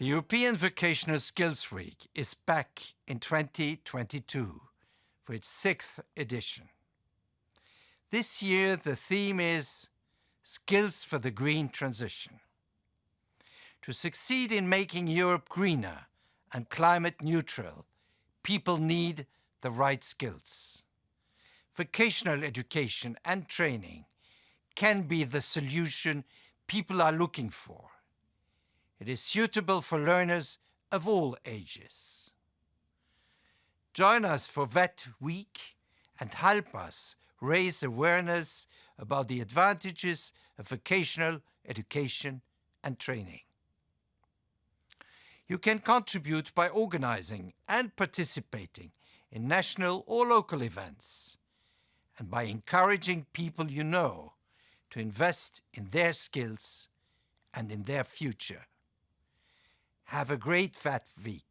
The European Vocational Skills Week is back in 2022 for its sixth edition. This year the theme is Skills for the Green Transition. To succeed in making Europe greener and climate neutral, people need the right skills. Vocational education and training can be the solution people are looking for. It is suitable for learners of all ages. Join us for VET Week and help us raise awareness about the advantages of vocational education and training. You can contribute by organizing and participating in national or local events and by encouraging people you know to invest in their skills and in their future. Have a great VET Week.